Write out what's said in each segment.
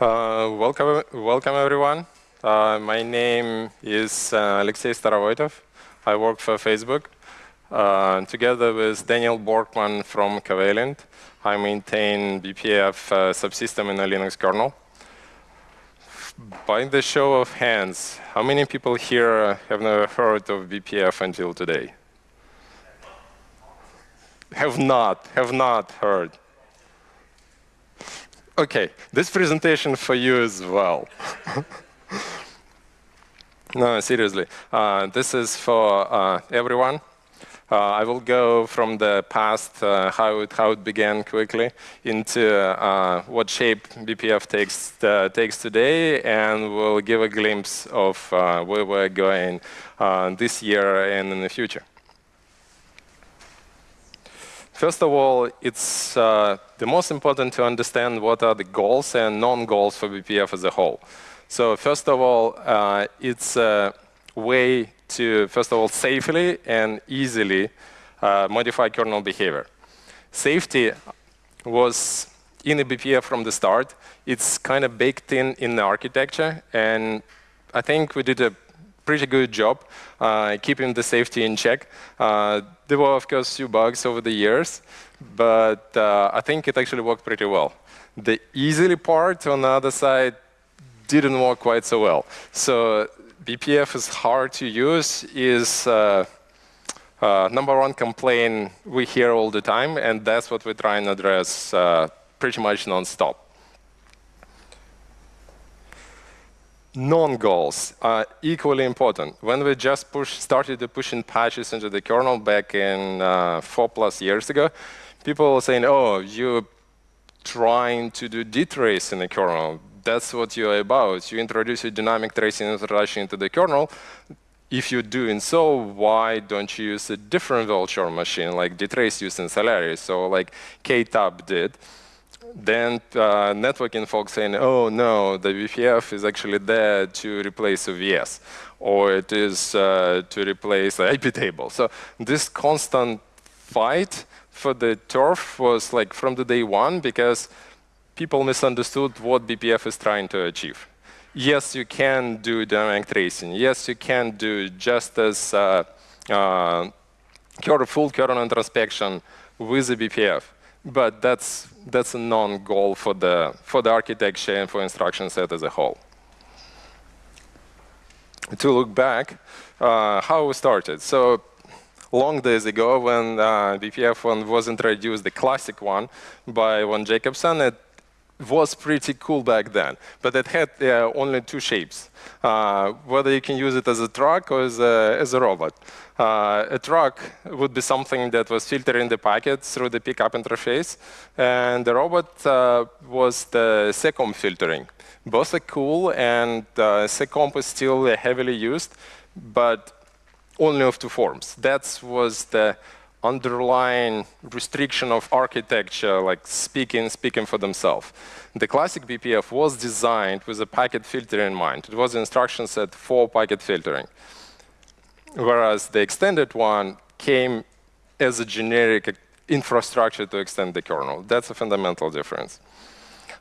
Uh, welcome, welcome everyone. Uh, my name is uh, Alexei Starovoitov. I work for Facebook. Uh, together with Daniel Borkmann from Covalent, I maintain BPF uh, subsystem in a Linux kernel. By the show of hands, how many people here have never heard of BPF until today? Have not, have not heard. Okay, this presentation for you as well. no, seriously. Uh, this is for uh, everyone. Uh, I will go from the past, uh, how, it, how it began quickly, into uh, what shape BPF takes, uh, takes today, and we'll give a glimpse of where we're going this year and in the future. First of all, it's the most important to understand what are the goals and non-goals for BPF as a whole. So first of all, uh, it's a way to, first of all, safely and easily uh, modify kernel behavior. Safety was in the BPF from the start. It's kind of baked in in the architecture, and I think we did a pretty good job uh, keeping the safety in check. Uh, there were, of course, few bugs over the years, but uh, I think it actually worked pretty well. The easily part on the other side didn't work quite so well. So BPF is hard to use is uh, uh, number one complaint we hear all the time, and that's what we try and address uh, pretty much nonstop. Non-goals are equally important. When we just push, started pushing patches into the kernel back in uh, four plus years ago, people were saying, oh, you're trying to do dtrace in the kernel. That's what you're about. You introduce a dynamic tracing into the kernel. If you're doing so, why don't you use a different virtual machine like dtrace used in Solaris, so like ktap did? Then uh, networking folks saying, oh no, the BPF is actually there to replace OVS, or it is uh, to replace the IP table. So this constant fight for the turf was like from the day one because people misunderstood what BPF is trying to achieve. Yes, you can do dynamic tracing. Yes, you can do just as uh, uh, full kernel introspection with the BPF but that's that's a non-goal for the for the architecture and for instruction set as a whole. To look back, uh, how we started. So long days ago, when uh, BPF one was introduced, the classic one by Van Jacobson, it was pretty cool back then, but it had uh, only two shapes. Uh, whether you can use it as a truck or as a, as a robot. Uh, a truck would be something that was filtering the packets through the pickup interface, and the robot uh, was the seccomp filtering. Both are cool, and uh, seccomp is still heavily used, but only of two forms. That was the underlying restriction of architecture, like speaking, speaking for themselves. The classic BPF was designed with a packet filter in mind. It was an instruction set for packet filtering. Whereas the extended one came as a generic infrastructure to extend the kernel. That's a fundamental difference.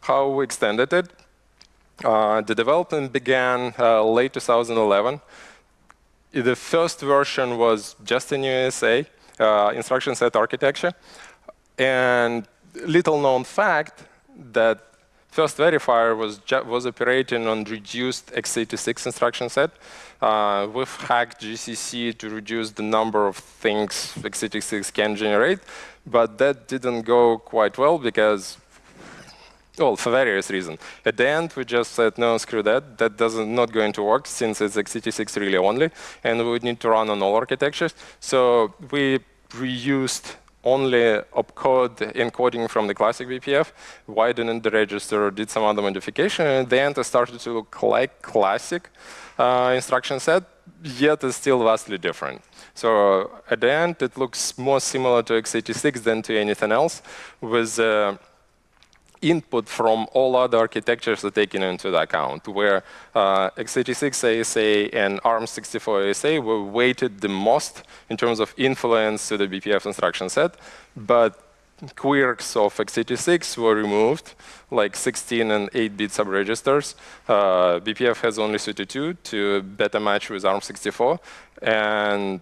How we extended it? Uh, the development began uh, late 2011. The first version was just in ISA uh, instruction set architecture. And little known fact that first verifier was, was operating on reduced x86 instruction set. Uh, we've hacked GCC to reduce the number of things x86 can generate, but that didn't go quite well because well, for various reasons. At the end, we just said, no, screw that. That doesn't not going to work since it's x86 really only, and we would need to run on all architectures. So we reused only opcode encoding from the classic BPF, widened the register, did some other modification, and at the end it started to look like classic uh, instruction set, yet it's still vastly different. So at the end, it looks more similar to x86 than to anything else, with uh, input from all other architectures are taken into account, where uh, x86 ISA and ARM64 ISA were weighted the most in terms of influence to the BPF instruction set, but quirks of x86 were removed, like 16 and 8-bit subregisters. Uh, BPF has only 32 to better match with ARM64, and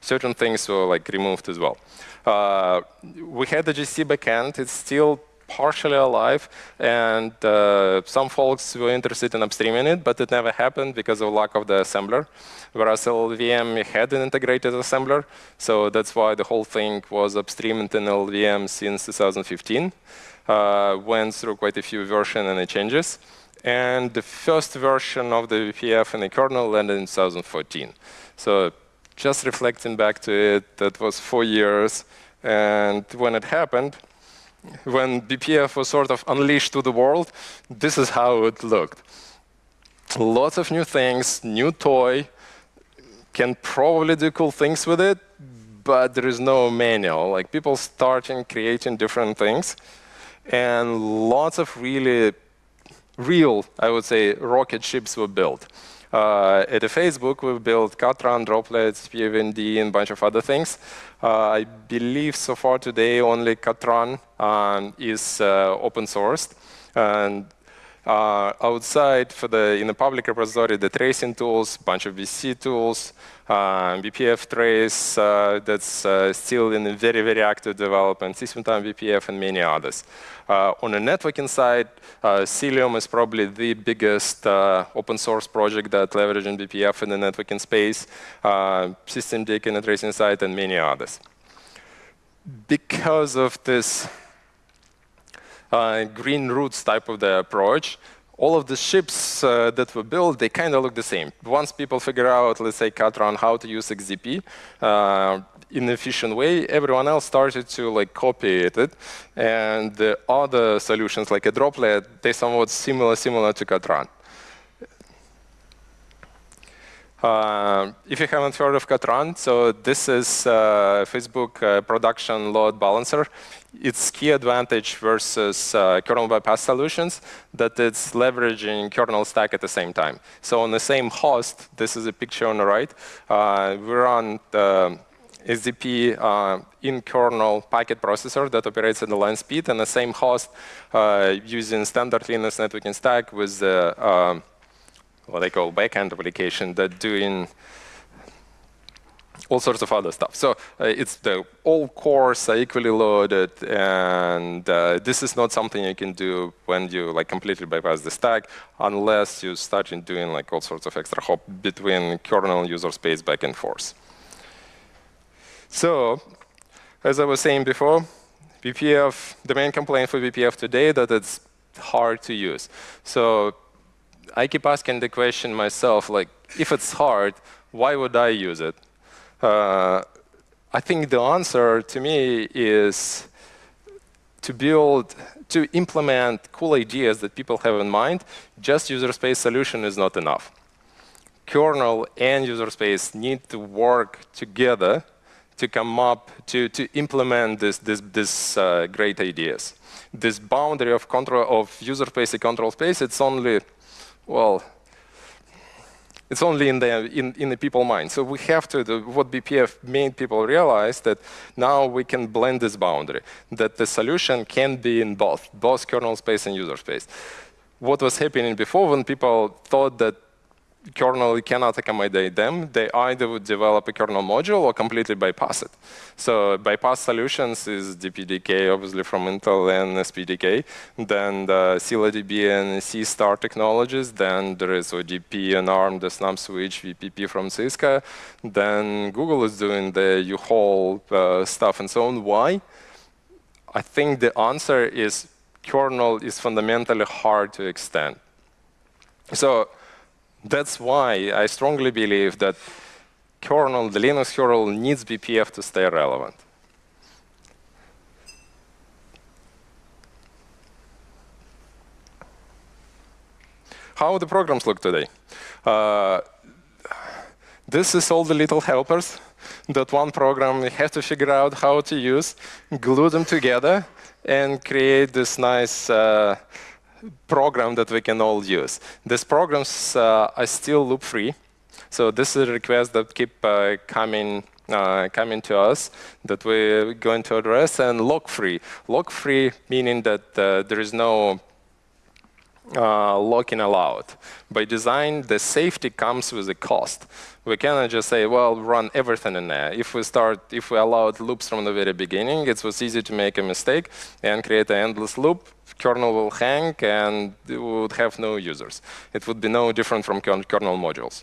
certain things were like removed as well. Uh, we had the GC backend. It's still partially alive, and uh, some folks were interested in upstreaming it, but it never happened because of lack of the assembler. Whereas LLVM had an integrated assembler, so that's why the whole thing was upstreamed in LLVM since 2015. Uh, went through quite a few versions and changes. And the first version of the BPF in the kernel landed in 2014. So just reflecting back to it, that was four years. And when it happened, when BPF was sort of unleashed to the world, this is how it looked. Lots of new things, new toy, can probably do cool things with it, but there is no manual. Like people starting creating different things, and lots of really real, I would say, rocket ships were built. Uh, at Facebook, we built Katran, droplets, PFND, and a bunch of other things. Uh, I believe so far today only Katran um, is uh, open sourced. And uh, outside for the in the public repository, the tracing tools, bunch of BCC tools, uh, BPF trace uh, that's uh, still in very very active development, SystemTap BPF and many others. Uh, on the networking side, uh, Cilium is probably the biggest open source project that leverages BPF in the networking space, systemd in the tracing side, and many others. Because of this uh, green roots type of the approach, all of the ships uh, that were built, they kind of look the same. Once people figure out, let's say, Katran, how to use XDP uh, in an efficient way, everyone else started to like copy it. And the other solutions, like a droplet, they somewhat similar, similar to Katran. Uh, if you haven't heard of Katran, so this is uh, Facebook uh, production load balancer. Its key advantage versus uh, kernel bypass solutions that it's leveraging kernel stack at the same time. So on the same host, this is a picture on the right, uh, we run the XDP uh, in kernel packet processor that operates at the line speed and the same host using standard Linux networking stack with the what I call backend application that doing all sorts of other stuff. So uh, it's the all cores are equally loaded, and uh, this is not something you can do when you like completely bypass the stack, unless you start doing like all sorts of extra hop between kernel and user space back and forth. So, as I was saying before, BPF, the main complaint for BPF today that it's hard to use. So I keep asking the question myself, like, if it's hard, why would I use it? Uh, I think the answer to me is to build, to implement cool ideas that people have in mind, just user space solution is not enough. Kernel and user space need to work together to come up to, to implement this, this, this uh, great ideas. This boundary of control of user space and control space, it's only well, it's only in the in, in the people mind. So we have to do what BPF made people realize that now we can blend this boundary, that the solution can be in both, both kernel space and user space. What was happening before when people thought that kernel cannot accommodate them, they either would develop a kernel module or completely bypass it. So bypass solutions is DPDK, obviously from Intel and SPDK. Then the ScyllaDB and Seastar technologies. Then there is ODP and ARM, the Snabb Switch, VPP from Cisco. Then Google is doing the U-Haul uh, stuff and so on. Why? I think the answer is kernel is fundamentally hard to extend. So that's why I strongly believe that kernel, the Linux kernel, needs BPF to stay relevant. How the programs look today? Uh, this is all the little helpers that one program have to figure out how to use, glue them together, and create this nice uh, program that we can all use. These programs uh, are still loop-free. So this is a request that keep uh, coming uh, coming to us that we're going to address, and lock-free. Lock-free meaning that uh, there is no uh, locking allowed. By design, the safety comes with a cost. We cannot just say, well, run everything in there. If we start, if we allowed loops from the very beginning, it was easy to make a mistake and create an endless loop. Kernel will hang and would have no users. It would be no different from kernel modules.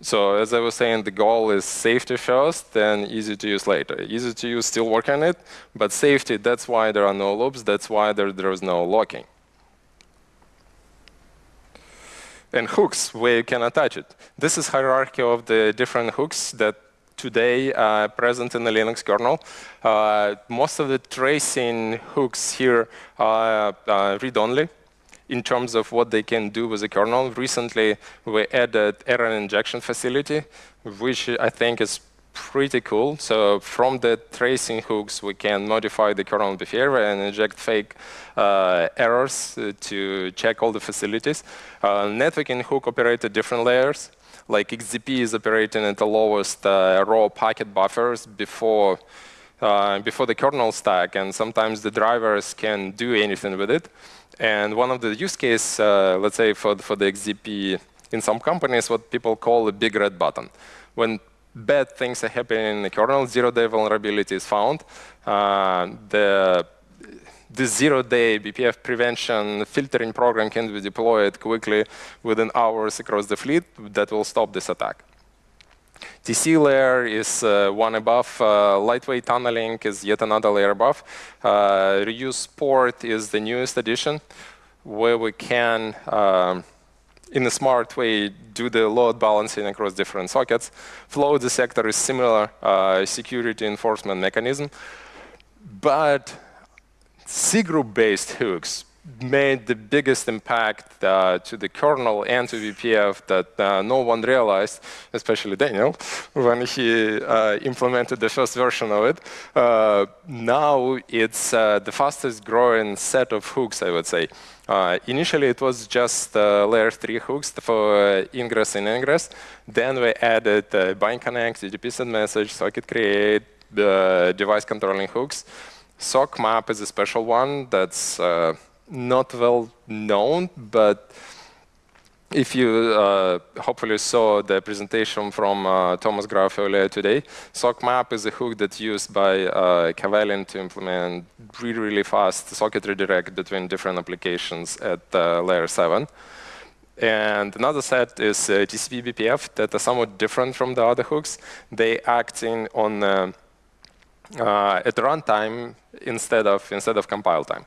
So as I was saying, the goal is safety first, and easy to use later. Easy to use, still work on it, but safety, that's why there are no loops, that's why there, there is no locking. And hooks, where you can attach it. This is hierarchy of the different hooks that today are present in the Linux kernel. Uh, most of the tracing hooks here are uh, read-only in terms of what they can do with the kernel. Recently, we added error injection facility, which I think is pretty cool. So from the tracing hooks, we can modify the kernel behavior and inject fake uh, errors uh, to check all the facilities. Uh, networking hook operate at different layers. Like XDP is operating at the lowest uh, raw packet buffers before uh, before the kernel stack, and sometimes the drivers can do anything with it. And one of the use case, uh, let's say for, for the XDP in some companies, what people call a big red button. When bad things are happening in the kernel, zero-day vulnerability is found. Uh, the the zero-day BPF prevention filtering program can be deployed quickly within hours across the fleet that will stop this attack. TC layer is uh, one above. Uh, lightweight tunneling is yet another layer above. Uh, reuse port is the newest addition, where we can, um, in a smart way, do the load balancing across different sockets. Flow dissector is similar uh, security enforcement mechanism, but cgroup-based hooks made the biggest impact uh, to the kernel and to BPF that uh, no one realized, especially Daniel, when he uh, implemented the first version of it. Uh, now it's uh, the fastest growing set of hooks, I would say. Uh, initially, it was just layer 3 hooks for ingress and ingress. Then we added bind connect, UDP send message, socket create, device controlling hooks. SOC map is a special one that's not well known, but if you uh, hopefully saw the presentation from uh, Thomas Graf earlier today, SOCMap is a hook that's used by uh, to implement really, really fast socket redirect between different applications at uh, layer 7. And another set is uh, TCP BPF that are somewhat different from the other hooks. They acting on uh, uh, at runtime instead of instead of compile time.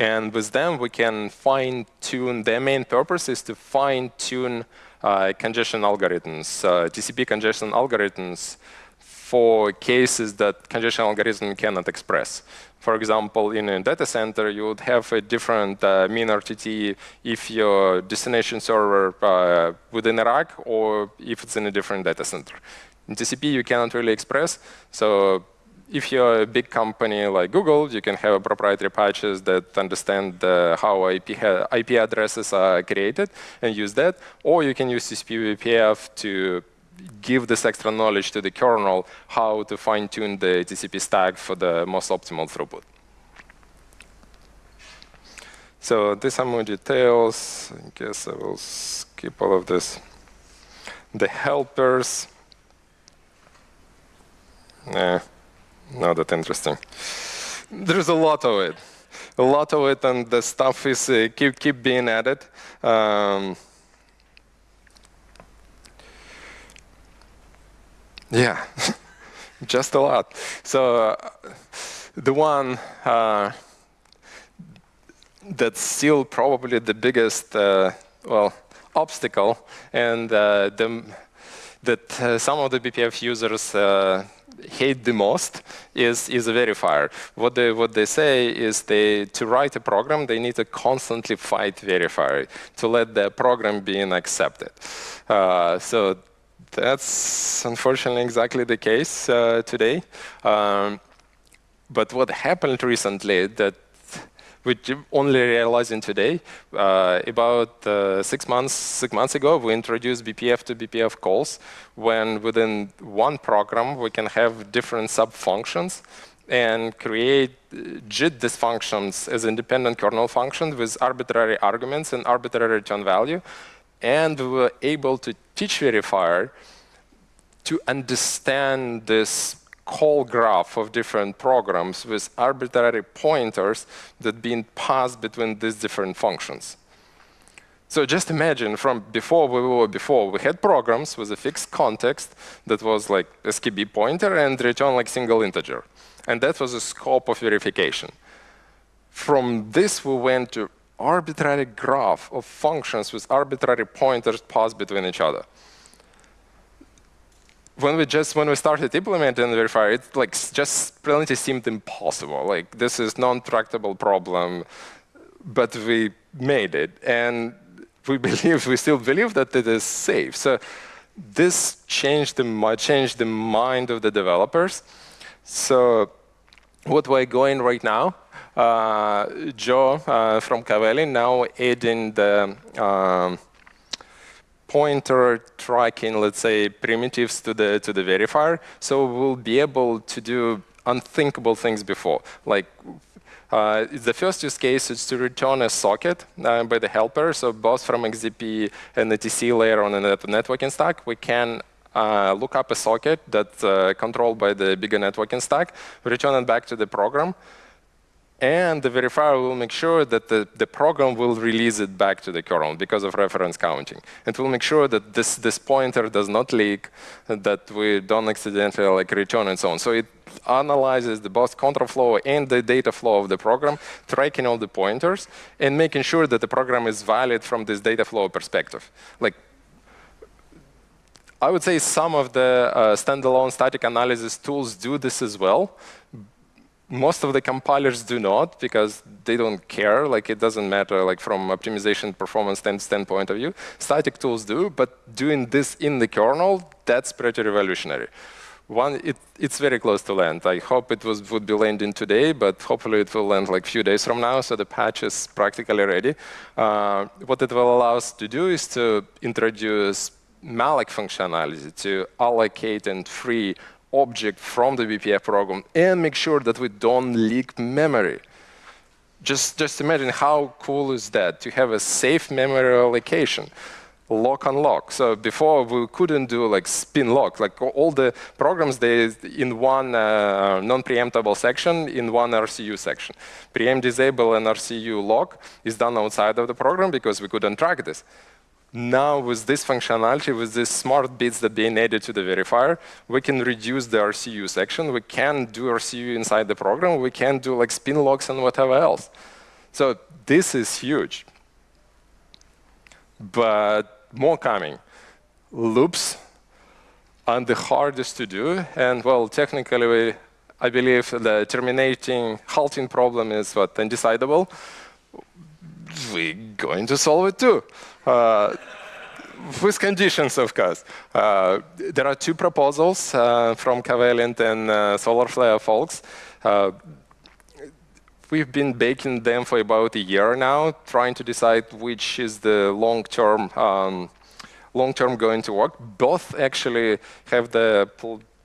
And with them, we can fine tune, their main purpose is to fine tune uh, congestion algorithms, uh, TCP congestion algorithms for cases that congestion algorithm cannot express. For example, in a data center, you would have a different uh, mean RTT if your destination server uh, within a rack or if it's in a different data center. In TCP, you cannot really express, so if you're a big company like Google, you can have proprietary patches that understand uh, how IP, IP, addresses are created and use that. Or you can use TCP/BPF to give this extra knowledge to the kernel how to fine-tune the TCP stack for the most optimal throughput. So these are more details. I guess I will skip all of this. The helpers. Nah not that interesting. There's a lot of it, a lot of it, and the stuff is uh, keep keep being added. Um, yeah, just a lot. So uh, the one uh, that's still probably the biggest, uh, well, obstacle, and uh, the, that uh, some of the BPF users hate the most is, is a verifier. What they, what they say is they, to write a program, they need to constantly fight verifier to let the program be accepted. Uh, so that's unfortunately exactly the case uh, today. Um, but what happened recently that which only realizing today. Uh, about uh, six months six months ago, we introduced BPF to BPF calls, when within one program we can have different sub-functions and create uh, JIT dysfunctions as independent kernel functions with arbitrary arguments and arbitrary return value. And we were able to teach verifier to understand this call graph of different programs with arbitrary pointers that being passed between these different functions. So just imagine from before we were before, we had programs with a fixed context that was like a SKB pointer and return like single integer. And that was the scope of verification. From this, we went to arbitrary graph of functions with arbitrary pointers passed between each other when we just when we started implementing verifier, it like just really seemed impossible. Like this is non-tractable problem, but we made it, and we believe we still believe that it is safe. So this changed the changed the mind of the developers. So what we're going right now, uh, Joe uh, from Covalent now adding the um, pointer tracking, let's say, primitives to the to the verifier. So we'll be able to do unthinkable things before. Like uh, the first use case is to return a socket uh, by the helper. So both from XDP and the TC layer on the networking stack, we can uh, look up a socket that's uh, controlled by the bigger networking stack, return it back to the program, and the verifier will make sure that the, the program will release it back to the kernel because of reference counting. It will make sure that this, this pointer does not leak, that we don't accidentally like return and so on. So it analyzes the both control flow and the data flow of the program, tracking all the pointers, and making sure that the program is valid from this data flow perspective. Like I would say some of the uh, standalone static analysis tools do this as well, most of the compilers do not because they don't care. Like it doesn't matter like from optimization performance standpoint of view. Static tools do, but doing this in the kernel, that's pretty revolutionary. One, it, it's very close to land. I hope it was, would be landing today, but hopefully it will land like a few days from now, so the patch is practically ready. Uh, what it will allow us to do is to introduce malloc functionality to allocate and free object from the BPF program and make sure that we don't leak memory. Just, just imagine how cool is that to have a safe memory allocation, lock and lock. So before we couldn't do like spin lock, like all the programs they in one uh, non-preemptible section in one RCU section. Preempt disable and RCU lock is done outside of the program because we couldn't track this. Now, with this functionality, with these smart bits that being added to the verifier, we can reduce the RCU section. We can do RCU inside the program. We can do like spin locks and whatever else. So this is huge. But more coming. Loops are the hardest to do. And well, technically, we, I believe the terminating halting problem is what undecidable. We're going to solve it too. Uh, with conditions, of course. Uh, there are two proposals uh, from Covalent and Solarflare folks. we've been baking them for about a year now, trying to decide which is the long-term um, long-term going to work. Both actually have the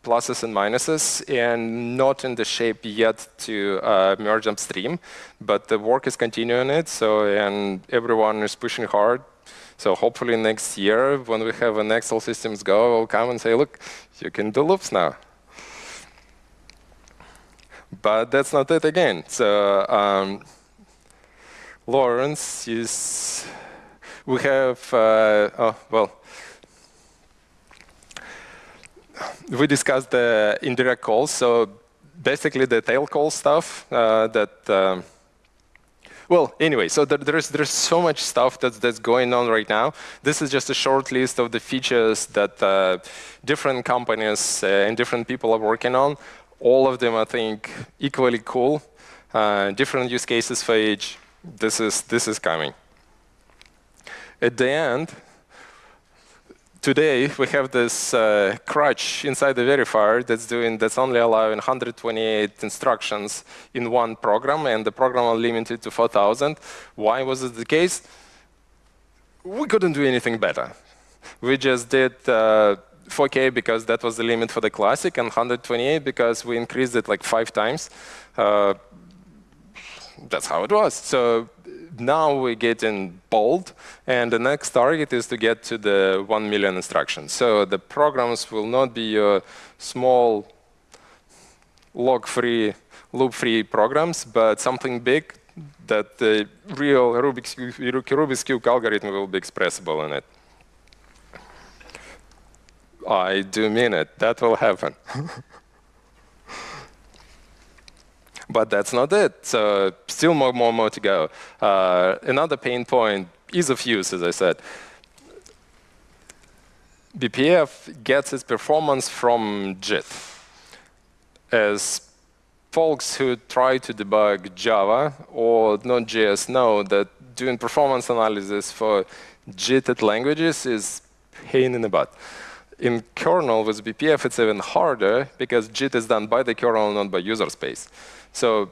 pluses and minuses and not in the shape yet to uh, merge upstream, but the work is continuing it. So and everyone is pushing hard so hopefully next year, when we have an Excel systems go, we'll come and say, look, you can do loops now. But that's not it again. So um, Lawrence is, we have, uh, oh, well, we discussed the indirect calls. So basically the tail call stuff uh, that um, well, anyway, so there, there's there's so much stuff that's that's going on right now. This is just a short list of the features that uh, different companies uh, and different people are working on. All of them, I think, equally cool. Uh, different use cases for each. This is this is coming. At the end, today we have this uh, crutch inside the verifier that's doing that's only allowing 128 instructions in one program, and the program are limited to 4,000. Why was it the case? We couldn't do anything better. We just did uh, 4K because that was the limit for the classic, and 128 because we increased it like five times. Uh, that's how it was. So now we get in bold, and the next target is to get to the 1 million instructions. So the programs will not be your small log-free, loop-free programs, but something big that the real Rubik's, Rubik's Cube algorithm will be expressible in it. I do mean it. That will happen. but that's not it. So still more, more, more to go. Uh, another pain point, ease of use, as I said. BPF gets its performance from JIT. As folks who try to debug Java or Node.js know that doing performance analysis for JITed languages is pain in the butt. In kernel with BPF, it's even harder because JIT is done by the kernel, not by user space. So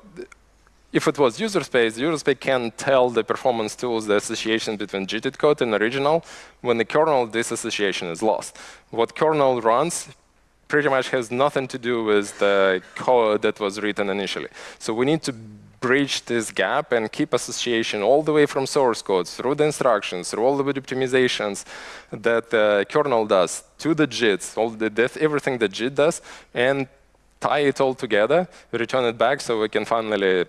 if it was user space, user space can tell the performance tools the association between JIT code and original. When the kernel, this association is lost. What kernel runs pretty much has nothing to do with the code that was written initially. So we need to bridge this gap and keep association all the way from source code through the instructions, through all the optimizations that the kernel does to the JITs, all the everything that JIT does, and tie it all together, return it back so we can finally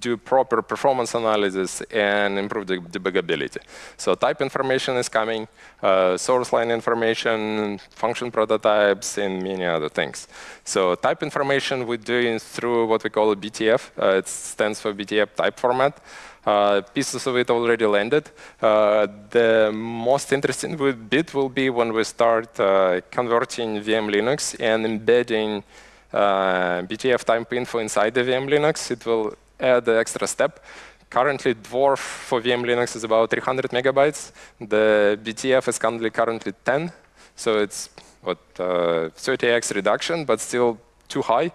do proper performance analysis and improve the debugability. So type information is coming, uh, source line information, function prototypes, and many other things. So type information we're doing through what we call a BTF. Uh, it stands for BPF type format. Uh, pieces of it already landed. Uh, the most interesting bit will be when we start uh, converting vmlinux and embedding BTF type info inside the vmlinux. It will add the extra step. Currently, Dwarf for vmlinux is about 300 megabytes. The BTF is currently currently 10, so it's what 30x uh, reduction, but still too high.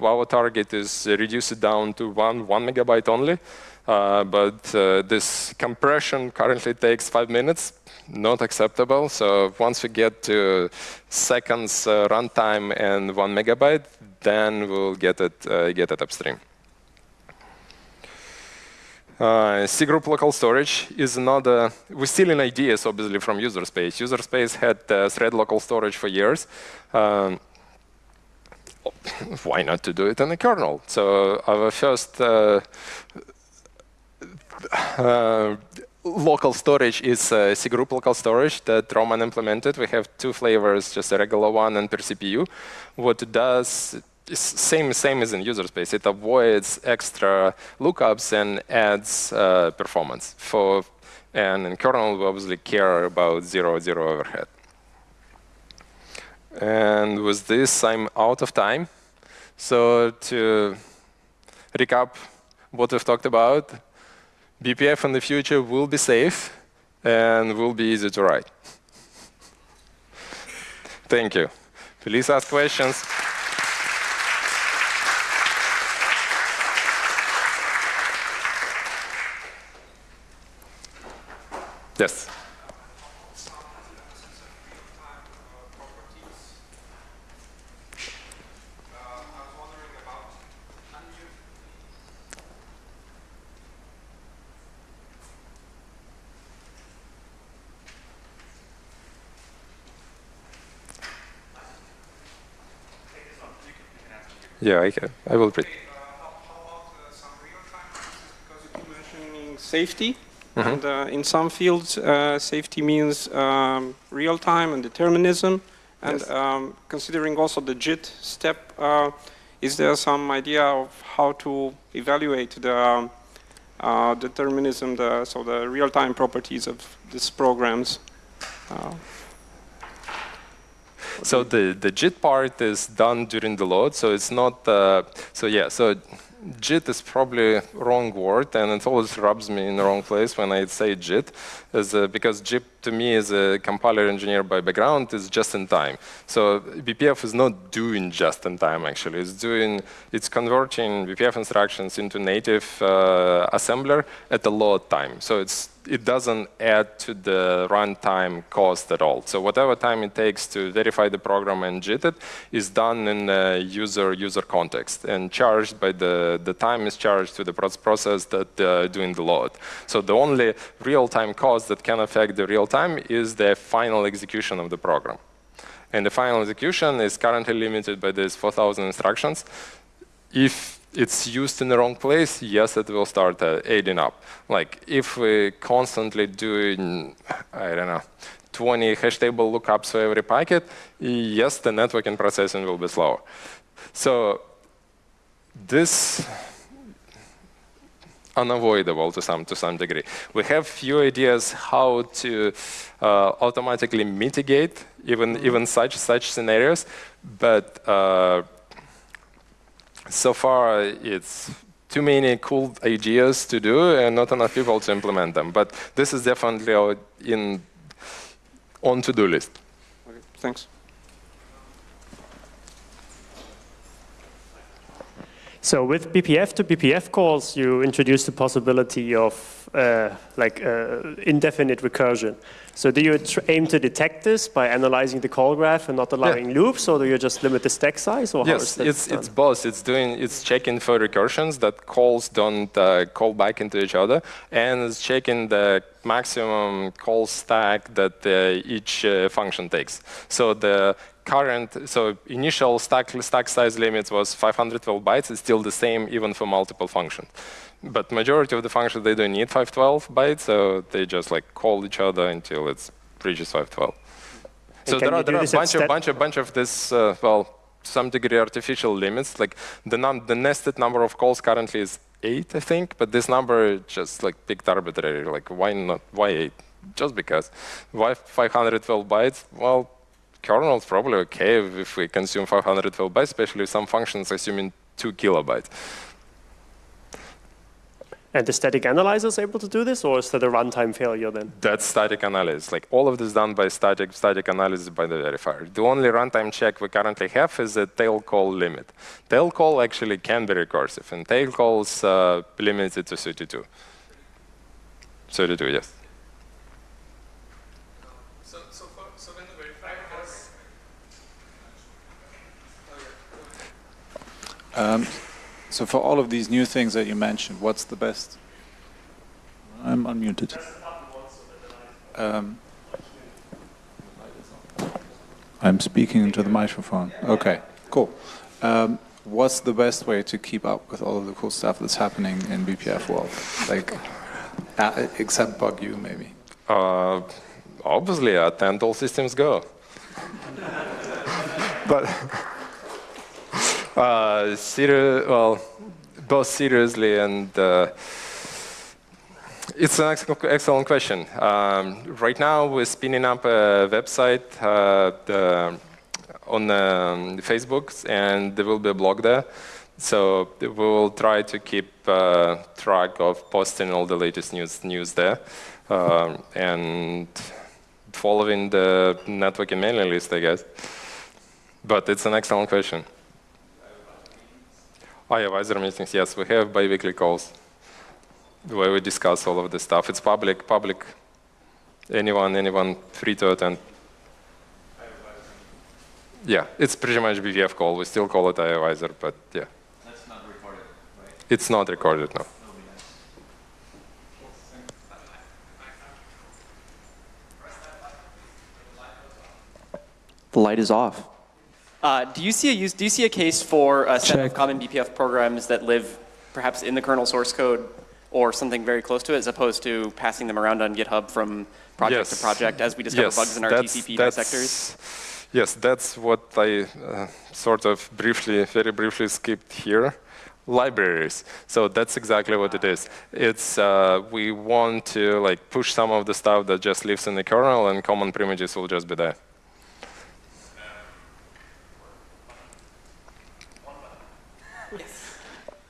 Our target is reduce it down to one one megabyte only. Uh, but uh, this compression currently takes five minutes, not acceptable. So once we get to seconds uh, runtime and one megabyte, then we'll get it, uh, get it upstream. Uh, cgroup local storage is another, we're still in ideas, obviously, from user space. User space had uh, thread local storage for years. Um, why not to do it in the kernel? So our first uh, uh, local storage is uh, cgroup local storage that Roman implemented. We have two flavors, just a regular one and per CPU. What it does is same same as in user space. It avoids extra lookups and adds uh, performance. For and in kernel, we obviously care about zero zero overhead. And with this, I'm out of time. So to recap what we've talked about, BPF in the future will be safe and will be easy to write. Thank you. Please ask questions. Yes. Yeah, I can. I will read. Uh, how, about uh, some real-time Because you keep mentioning safety. Mm -hmm. And uh, in some fields, uh, safety means um, real time and determinism. And yes. um, considering also the JIT step, uh, is there some idea of how to evaluate the um, uh, determinism, the, so the real-time properties of these programs? Uh, so the, the JIT part is done during the load, so it's not, uh, so yeah, so JIT is probably wrong word, and it always rubs me in the wrong place when I say JIT, is uh, because JIT to me is a compiler engineer by background is just in time. So BPF is not doing just in time actually. It's doing it's converting BPF instructions into native uh, assembler at a load time. So it's it doesn't add to the runtime cost at all. So whatever time it takes to verify the program and JIT it is done in the user user context and charged by the the time is charged to the process that uh, doing the load. So the only real-time cost that can affect the real time is the final execution of the program. And the final execution is currently limited by these 4,000 instructions. If it's used in the wrong place, yes, it will start uh, aiding up. Like if we constantly doing, I don't know, 20 hash table lookups for every packet, yes, the networking processing will be slower. So this unavoidable to some to some degree. We have few ideas how to uh, automatically mitigate even even such such scenarios, but uh, so far it's too many cool ideas to do and not enough people to implement them. But this is definitely in on to-do list. Okay, thanks. So with BPF to BPF calls, you introduce the possibility of uh, like uh, indefinite recursion. So do you aim to detect this by analyzing the call graph and not allowing yeah. loops, or do you just limit the stack size? Or yes, it's done? it's both. It's doing it's checking for recursions that calls don't uh, call back into each other, and it's checking the maximum call stack that uh, each uh, function takes. So the current, so initial stack, stack size limit was 512 bytes. It's still the same even for multiple functions. But majority of the functions, they don't need 512 bytes, so they just like call each other until it reaches 512. So there are, there are a bunch of, bunch of, bunch of this, uh, well, some degree artificial limits. Like the, num the nested number of calls currently is eight, I think, but this number just like picked arbitrary. Like why not, why eight? Just because. Why 512 bytes? Well, kernel is probably okay if we consume 512 bytes, especially some functions assuming two kilobytes. And the static analyzer is able to do this, or is that a runtime failure then? That's static analysis. Like all of this done by static static analysis by the verifier. The only runtime check we currently have is a tail call limit. Tail call actually can be recursive, and tail calls uh, limited to 32. 32, yes. Um, so for all of these new things that you mentioned, what's the best? I'm unmuted. Um, I'm speaking into the microphone. Okay, cool. Um, what's the best way to keep up with all of the cool stuff that's happening in BPF world? Like, uh, except bug you, maybe. Uh, obviously, attend all systems go. but uh, well, both seriously and uh, it's an excellent question. Um, right now, we're spinning up a website uh, the, on um, Facebook, and there will be a blog there. So we will try to keep uh, track of posting all the latest news news there, uh, and following the networking mailing list, I guess. But it's an excellent question. Advisor meetings, yes, we have bi-weekly calls where we discuss all of this stuff. It's public, public. Anyone, anyone free to attend. Yeah, it's pretty much BPF call. We still call it IO Visor, but yeah. That's not recorded, right? It's not recorded, no. The light is off. Uh, do you see a use, do you see a case for a set Check. of common BPF programs that live perhaps in the kernel source code or something very close to it, as opposed to passing them around on GitHub from project yes. to project as we discover yes, bugs in our TCP dissectors? Yes, that's what I uh, sort of briefly, very briefly skipped here. Libraries. So that's exactly what it is. It's uh, we want to like push some of the stuff that just lives in the kernel, and common primitives will just be there.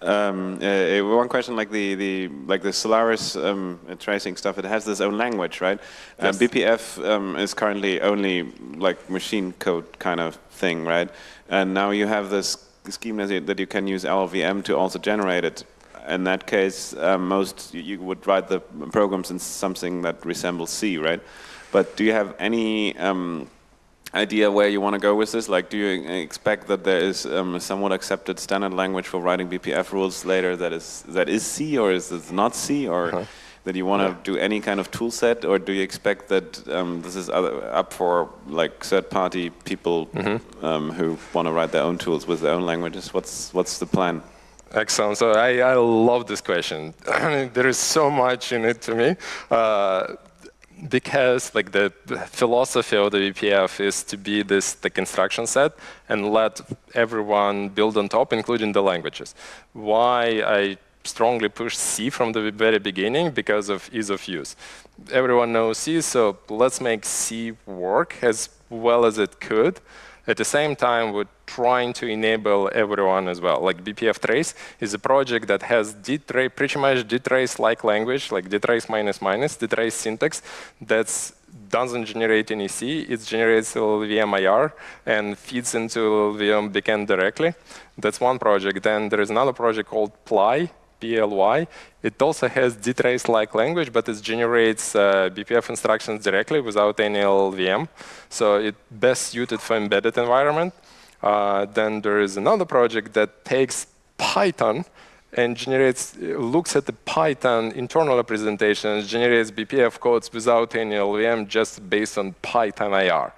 Um, uh, one question, like the, the like the Solaris um, tracing stuff, it has its own language, right? Yes. BPF um, is currently only like machine code kind of thing, right? And now you have this scheme that you, that you can use LLVM to also generate it. In that case, uh, most you would write the programs in something that resembles C, right? But do you have any um, idea where you want to go with this? Like, do you expect that there is um, a somewhat accepted standard language for writing BPF rules later that is that is C or is it not C or uh -huh. that you want to yeah. do any kind of tool set or do you expect that um, this is other, up for like third-party people mm -hmm. um, who want to write their own tools with their own languages? What's what's the plan? Excellent. So I, I love this question. there is so much in it to me. Uh, because like the philosophy of the BPF is to be this the construction set and let everyone build on top, including the languages. Why I strongly push C from the very beginning because of ease of use. Everyone knows C, so let's make C work as well as it could. At the same time, we're trying to enable everyone as well. Like bpftrace is a project that has dtrace, pretty much dtrace-like language, like dtrace minus minus, dtrace syntax, that doesn't generate any C. It generates LLVM IR and feeds into LLVM backend directly. That's one project. Then there is another project called Ply, PLY. It also has dtrace-like language, but it generates uh, BPF instructions directly without any LLVM. So it's best suited for embedded environment. Uh, then there is another project that takes Python and generates, looks at the Python internal representations, generates BPF codes without any LLVM just based on Python IR.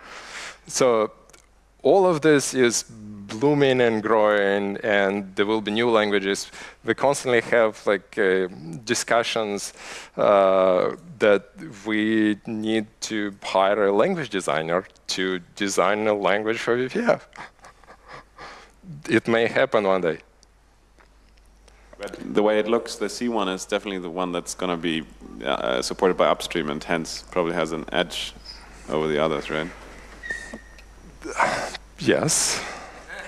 So all of this is blooming and growing, and there will be new languages. We constantly have like uh, discussions uh, that we need to hire a language designer to design a language for BPF. it may happen one day. But the way it looks, the C one is definitely the one that's going to be uh, supported by upstream and hence probably has an edge over the others, right? Yes.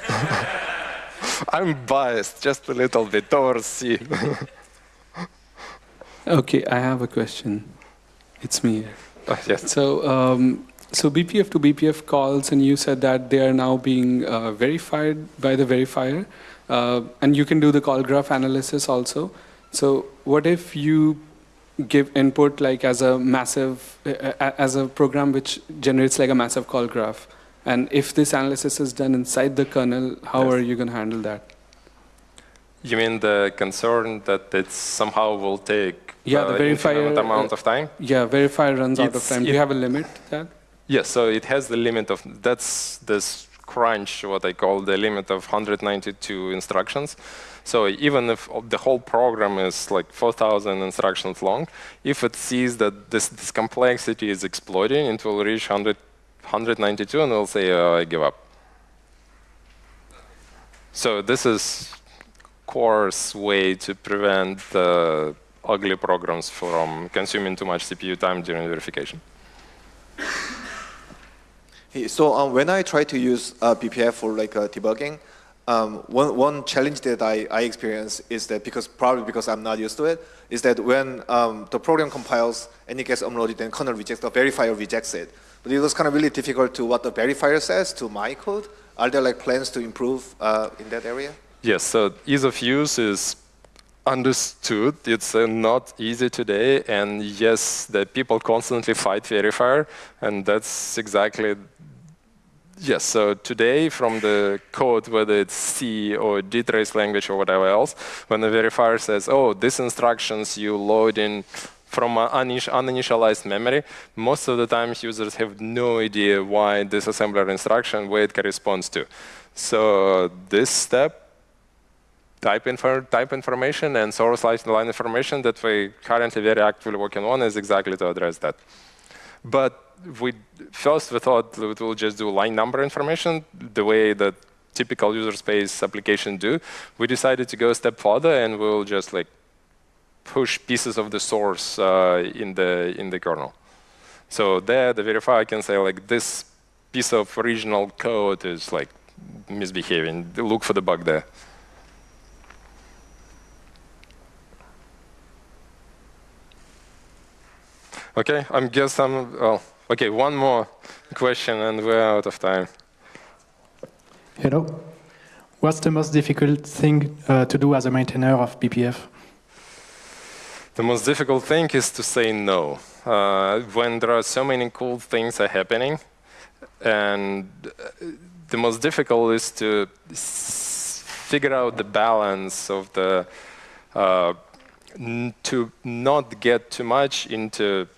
I'm biased just a little bit towards C. okay, I have a question. It's me. Uh, yes. So, um, so BPF to BPF calls, and you said that they are now being uh, verified by the verifier, uh, and you can do the call graph analysis also. So, what if you give input like as a massive, uh, as a program which generates like a massive call graph? And if this analysis is done inside the kernel, how yes. are you going to handle that? You mean the concern that it somehow will take yeah, the uh, verifier uh, amount of time? Yeah, verifier runs it's, out of time. Do you have a limit that? Yes, so it has the limit of, that's this crunch, what I call the limit of 192 instructions. So even if the whole program is like 4,000 instructions long, if it sees that this, this complexity is exploding, it will reach 100 192 and we'll say, uh, I give up. So this is coarse way to prevent uh, ugly programs from consuming too much CPU time during verification. Hey, so um, when I try to use uh, BPF for like uh, debugging, um, one, one challenge that I, I experience is that because probably because I'm not used to it, is that when um, the program compiles and it gets unloaded, then kernel rejects, the verifier rejects it. But it was kind of really difficult to what the verifier says to my code. Are there like plans to improve uh, in that area? Yes, so ease of use is understood. It's uh, not easy today, and yes, the people constantly fight verifier, and that's exactly Yes, so today from the code, whether it's C or dtrace language or whatever else, when the verifier says, oh, these instructions you load in from uninitialized memory, most of the time users have no idea why this assembler instruction, where it corresponds to. So this step, type, type information and source line information that we currently very actively working on is exactly to address that. But we first we thought we will just do line number information the way that typical user space application do. We decided to go a step further and we'll just like push pieces of the source uh, in the in the kernel. So there, the verifier can say like this piece of original code is like misbehaving. Look for the bug there. Okay, I guess I'm, well, okay, one more question and we're out of time. Hello. What's the most difficult thing uh, to do as a maintainer of BPF? The most difficult thing is to say no. Uh, when there are so many cool things are happening, and uh, the most difficult is to figure out the balance of the uh, to not get too much into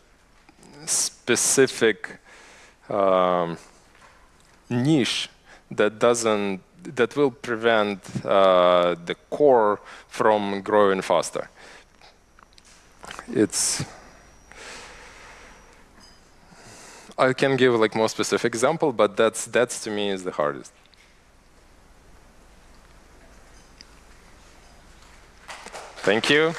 specific um, niche that doesn't that will prevent uh, the core from growing faster. It's I can give like more specific example, but that's that's to me is the hardest. Thank you.